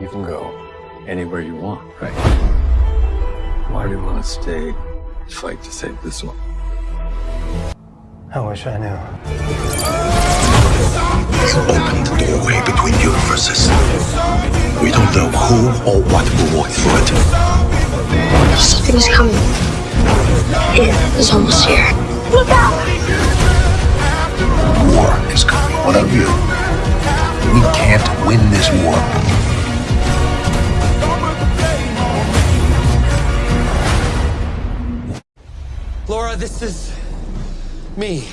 You can go anywhere you want, right? Why do you want to stay fight to save this one? I wish I knew. Open the doorway between universes. We don't know who or what will walk through it. Something's coming. It is almost here. Look out! War is coming. What of you? We can't win this war. Laura, this is me.